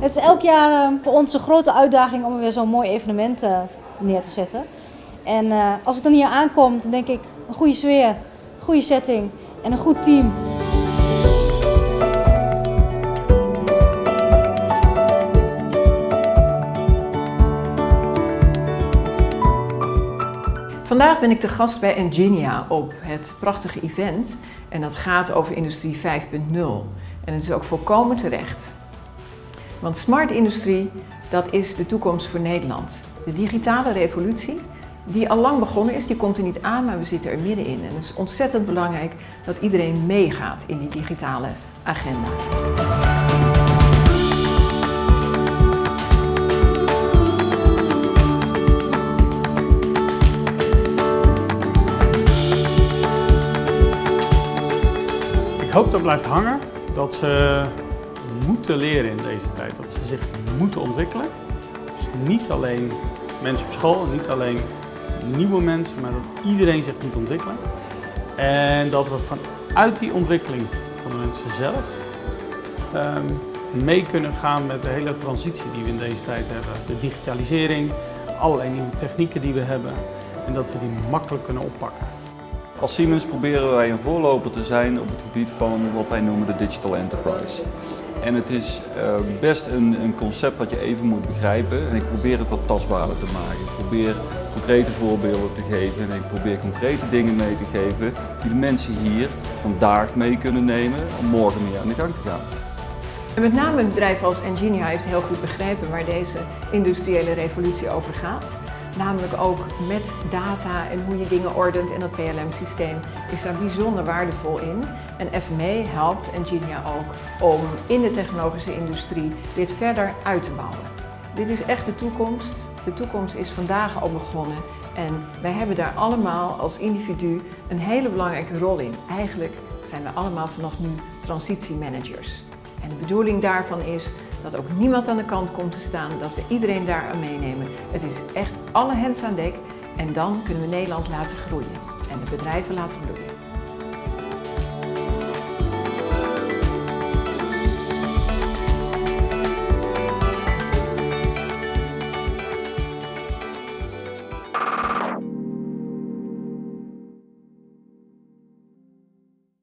Het is elk jaar uh, voor ons een grote uitdaging om weer zo'n mooi evenement uh, neer te zetten. En uh, als ik dan hier aankom, dan denk ik een goede sfeer, een goede setting en een goed team. Vandaag ben ik te gast bij Engenia op het prachtige event en dat gaat over Industrie 5.0. En het is ook volkomen terecht. Want smart industrie, dat is de toekomst voor Nederland. De digitale revolutie, die al lang begonnen is, die komt er niet aan, maar we zitten er middenin. En het is ontzettend belangrijk dat iedereen meegaat in die digitale agenda. Ik hoop dat blijft hangen, dat ze moeten leren in deze tijd, dat ze zich moeten ontwikkelen. Dus niet alleen mensen op school, niet alleen nieuwe mensen, maar dat iedereen zich moet ontwikkelen. En dat we vanuit die ontwikkeling van de mensen zelf um, mee kunnen gaan met de hele transitie die we in deze tijd hebben. De digitalisering, allerlei nieuwe technieken die we hebben en dat we die makkelijk kunnen oppakken. Als Siemens proberen wij een voorloper te zijn op het gebied van wat wij noemen de digital enterprise. En het is uh, best een, concept wat je even moet begrijpen en ik probeer het wat tastbaarder te maken. Ik probeer concrete voorbeelden te geven en ik probeer concrete dingen mee te geven die de mensen hier vandaag mee kunnen nemen om morgen mee aan de gang te gaan. Met name een bedrijf als Engenia heeft heel goed begrepen waar deze industriële revolutie over gaat. Namelijk ook met data en hoe je dingen ordent en dat PLM-systeem is daar bijzonder waardevol in. En FME helpt Engenia ook om in de technologische industrie dit verder uit te bouwen. Dit is echt de toekomst. De toekomst is vandaag al begonnen en wij hebben daar allemaal als individu een hele belangrijke rol in. Eigenlijk zijn we allemaal vanaf nu transitiemanagers. En de bedoeling daarvan is dat ook niemand aan de kant komt te staan, dat we iedereen daar aan meenemen. Het is echt alle hens aan dek en dan kunnen we Nederland laten groeien en de bedrijven laten bloeien.